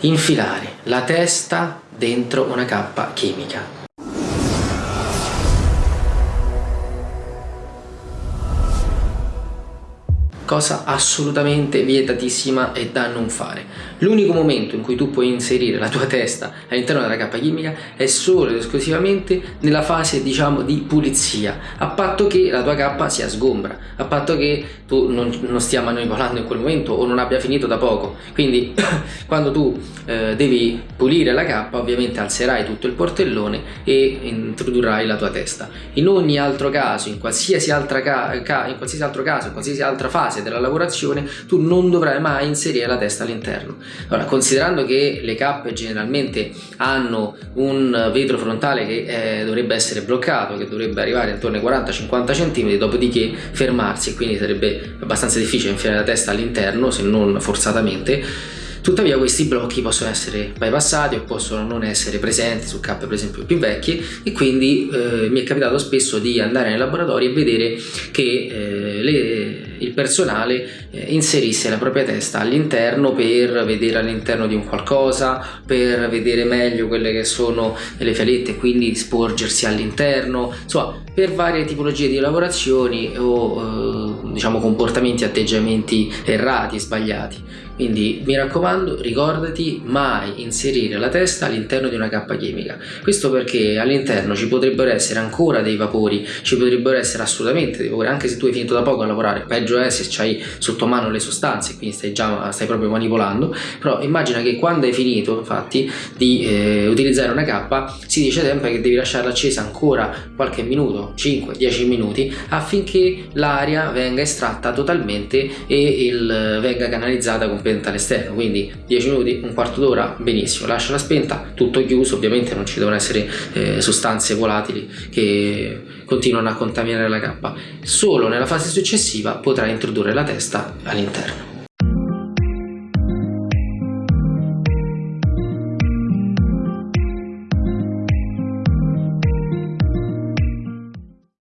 infilare la testa dentro una cappa chimica. Cosa assolutamente vietatissima e da non fare. L'unico momento in cui tu puoi inserire la tua testa all'interno della cappa chimica è solo ed esclusivamente nella fase diciamo di pulizia, a patto che la tua cappa sia sgombra, a patto che tu non, non stia manipolando in quel momento o non abbia finito da poco. Quindi quando tu eh, devi pulire la cappa ovviamente alzerai tutto il portellone e introdurrai la tua testa. In ogni altro caso, in qualsiasi, altra ca ca in qualsiasi altro caso, in qualsiasi altra fase fase della lavorazione tu non dovrai mai inserire la testa all'interno. Ora, considerando che le cappe generalmente hanno un vetro frontale che eh, dovrebbe essere bloccato, che dovrebbe arrivare intorno ai 40-50 cm, dopodiché fermarsi, quindi sarebbe abbastanza difficile infilare la testa all'interno, se non forzatamente, Tuttavia questi blocchi possono essere bypassati o possono non essere presenti su cappe per esempio più vecchie e quindi eh, mi è capitato spesso di andare nei laboratori e vedere che eh, le, il personale eh, inserisse la propria testa all'interno per vedere all'interno di un qualcosa, per vedere meglio quelle che sono le fialette e quindi sporgersi all'interno, insomma per varie tipologie di lavorazioni o eh, diciamo comportamenti, atteggiamenti errati sbagliati. Quindi mi raccomando ricordati mai inserire la testa all'interno di una cappa chimica. Questo perché all'interno ci potrebbero essere ancora dei vapori, ci potrebbero essere assolutamente dei vapori, anche se tu hai finito da poco a lavorare, peggio è se hai sotto mano le sostanze, quindi stai già stai proprio manipolando, però immagina che quando hai finito infatti di eh, utilizzare una cappa si dice sempre che devi lasciarla accesa ancora qualche minuto, 5-10 minuti, affinché l'aria venga estratta totalmente e il, venga canalizzata completamente spenta all'esterno quindi 10 minuti un quarto d'ora benissimo lasciala spenta tutto chiuso ovviamente non ci devono essere eh, sostanze volatili che continuano a contaminare la cappa solo nella fase successiva potrai introdurre la testa all'interno